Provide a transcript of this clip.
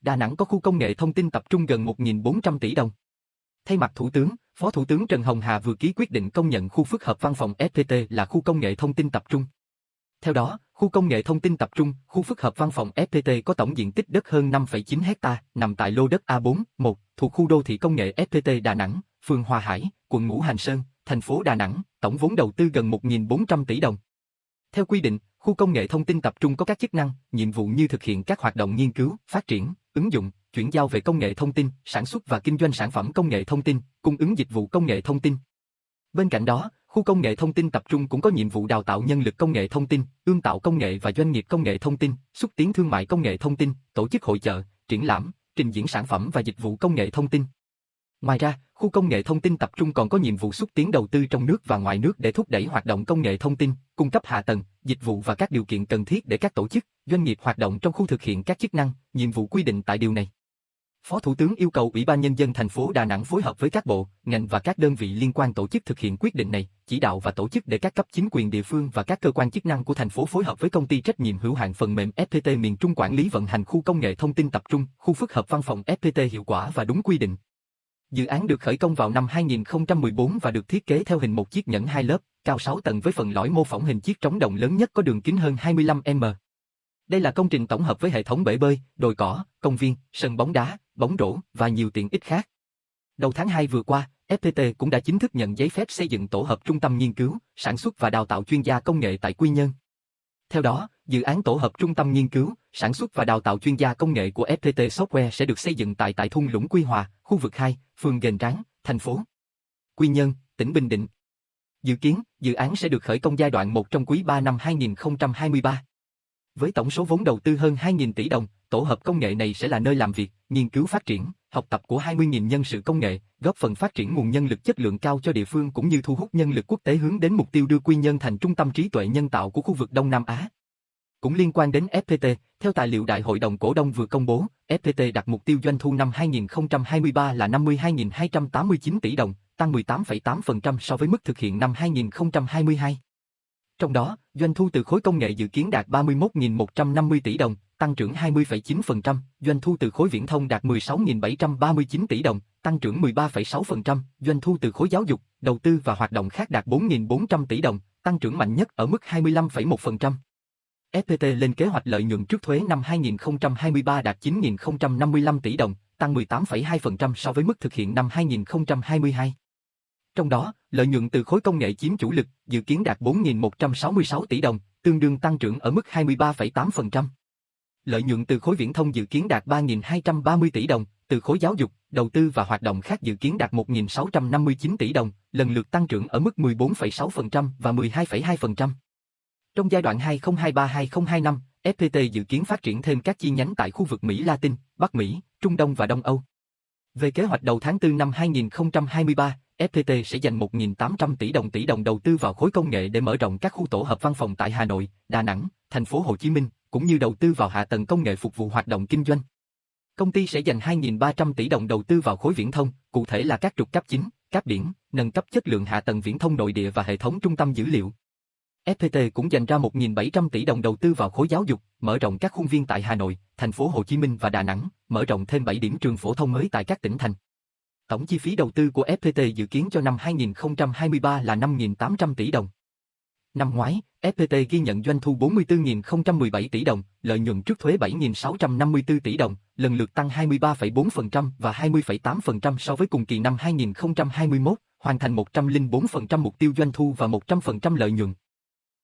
Đà Nẵng có khu công nghệ thông tin tập trung gần 1.400 tỷ đồng. Thay mặt Thủ tướng, Phó Thủ tướng Trần Hồng Hà vừa ký quyết định công nhận khu phức hợp văn phòng FPT là khu công nghệ thông tin tập trung. Theo đó, khu công nghệ thông tin tập trung, khu phức hợp văn phòng FPT có tổng diện tích đất hơn 5,9 hecta, nằm tại lô đất A4, 1, thuộc khu đô thị công nghệ FPT Đà Nẵng, phường Hòa Hải, quận Ngũ Hành Sơn, thành phố Đà Nẵng, tổng vốn đầu tư gần 1.400 tỷ đồng. Theo quy định, khu công nghệ thông tin tập trung có các chức năng, nhiệm vụ như thực hiện các hoạt động nghiên cứu, phát triển, ứng dụng, chuyển giao về công nghệ thông tin, sản xuất và kinh doanh sản phẩm công nghệ thông tin, cung ứng dịch vụ công nghệ thông tin. Bên cạnh đó, khu công nghệ thông tin tập trung cũng có nhiệm vụ đào tạo nhân lực công nghệ thông tin, ươm tạo công nghệ và doanh nghiệp công nghệ thông tin, xúc tiến thương mại công nghệ thông tin, tổ chức hội chợ, triển lãm, trình diễn sản phẩm và dịch vụ công nghệ thông tin. Ngoài ra, khu công nghệ thông tin tập trung còn có nhiệm vụ xúc tiến đầu tư trong nước và ngoài nước để thúc đẩy hoạt động công nghệ thông tin, cung cấp hạ tầng, dịch vụ và các điều kiện cần thiết để các tổ chức, doanh nghiệp hoạt động trong khu thực hiện các chức năng, nhiệm vụ quy định tại điều này. Phó Thủ tướng yêu cầu Ủy ban Nhân dân thành phố Đà Nẵng phối hợp với các bộ, ngành và các đơn vị liên quan tổ chức thực hiện quyết định này, chỉ đạo và tổ chức để các cấp chính quyền địa phương và các cơ quan chức năng của thành phố phối hợp với công ty trách nhiệm hữu hạn phần mềm FPT miền Trung quản lý vận hành khu công nghệ thông tin tập trung, khu phức hợp văn phòng FPT hiệu quả và đúng quy định. Dự án được khởi công vào năm 2014 và được thiết kế theo hình một chiếc nhẫn hai lớp, cao 6 tầng với phần lõi mô phỏng hình chiếc trống đồng lớn nhất có đường kính hơn 25m. Đây là công trình tổng hợp với hệ thống bể bơi, đồi cỏ, công viên, sân bóng đá, bóng rổ và nhiều tiện ích khác. Đầu tháng 2 vừa qua, FPT cũng đã chính thức nhận giấy phép xây dựng tổ hợp trung tâm nghiên cứu, sản xuất và đào tạo chuyên gia công nghệ tại Quy Nhơn. Theo đó, dự án tổ hợp trung tâm nghiên cứu, sản xuất và đào tạo chuyên gia công nghệ của FPT Software sẽ được xây dựng tại tại thung lũng Quy Hòa, khu vực 2, phường Gành Ráng, thành phố Quy Nhơn, tỉnh Bình Định. Dự kiến, dự án sẽ được khởi công giai đoạn 1 trong quý 3 năm 2023. Với tổng số vốn đầu tư hơn 2.000 tỷ đồng, tổ hợp công nghệ này sẽ là nơi làm việc, nghiên cứu phát triển, học tập của 20.000 nhân sự công nghệ, góp phần phát triển nguồn nhân lực chất lượng cao cho địa phương cũng như thu hút nhân lực quốc tế hướng đến mục tiêu đưa Quy Nhơn thành trung tâm trí tuệ nhân tạo của khu vực Đông Nam Á. Cũng liên quan đến FPT, theo tài liệu Đại hội đồng cổ đông vừa công bố, FPT đặt mục tiêu doanh thu năm 2023 là 52.289 tỷ đồng, tăng 18,8% so với mức thực hiện năm 2022. Trong đó, doanh thu từ khối công nghệ dự kiến đạt 31.150 tỷ đồng, tăng trưởng 20,9%, doanh thu từ khối viễn thông đạt 16.739 tỷ đồng, tăng trưởng 13,6%, doanh thu từ khối giáo dục, đầu tư và hoạt động khác đạt 4.400 tỷ đồng, tăng trưởng mạnh nhất ở mức 25,1%. FPT lên kế hoạch lợi nhuận trước thuế năm 2023 đạt 9.055 tỷ đồng, tăng 18,2% so với mức thực hiện năm 2022. Trong đó, lợi nhuận từ khối công nghệ chiếm chủ lực, dự kiến đạt 4.166 tỷ đồng, tương đương tăng trưởng ở mức 23,8%. Lợi nhuận từ khối viễn thông dự kiến đạt 3.230 tỷ đồng, từ khối giáo dục, đầu tư và hoạt động khác dự kiến đạt 1.659 tỷ đồng, lần lượt tăng trưởng ở mức 14,6% và 12,2%. Trong giai đoạn 2023-2025, FPT dự kiến phát triển thêm các chi nhánh tại khu vực Mỹ Latin, Bắc Mỹ, Trung Đông và Đông Âu. Về kế hoạch đầu tháng 4 năm 2023, FPT sẽ dành 1.800 tỷ đồng tỷ đồng đầu tư vào khối công nghệ để mở rộng các khu tổ hợp văn phòng tại Hà Nội, Đà Nẵng, thành phố Hồ Chí Minh, cũng như đầu tư vào hạ tầng công nghệ phục vụ hoạt động kinh doanh. Công ty sẽ dành 2.300 tỷ đồng đầu tư vào khối viễn thông, cụ thể là các trục cấp chính, cáp biển, nâng cấp chất lượng hạ tầng viễn thông nội địa và hệ thống trung tâm dữ liệu. FPT cũng dành ra 1.700 tỷ đồng đầu tư vào khối giáo dục, mở rộng các khuôn viên tại Hà Nội, thành phố Hồ Chí Minh và Đà Nẵng, mở rộng thêm 7 điểm trường phổ thông mới tại các tỉnh thành. Tổng chi phí đầu tư của FPT dự kiến cho năm 2023 là 5.800 tỷ đồng. Năm ngoái, FPT ghi nhận doanh thu 44.017 tỷ đồng, lợi nhuận trước thuế 7.654 tỷ đồng, lần lượt tăng 23,4% và 20,8% so với cùng kỳ năm 2021, hoàn thành 104% mục tiêu doanh thu và 100% lợi nhuận.